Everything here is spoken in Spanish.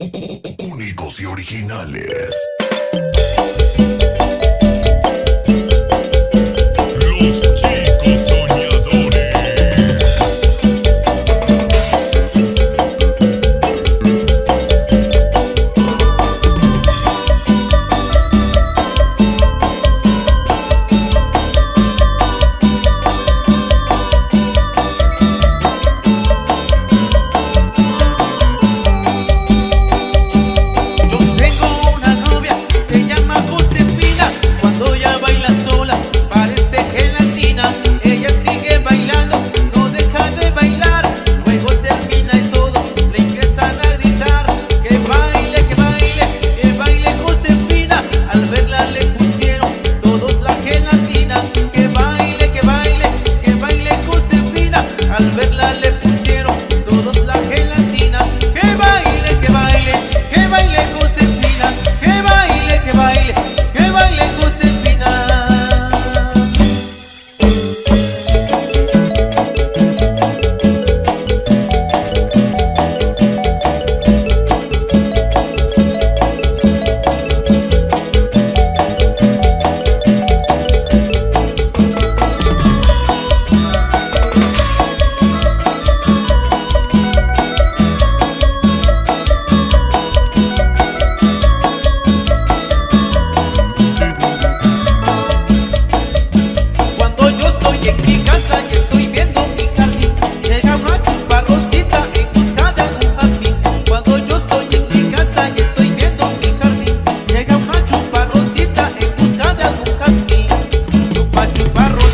Únicos y originales. machuparro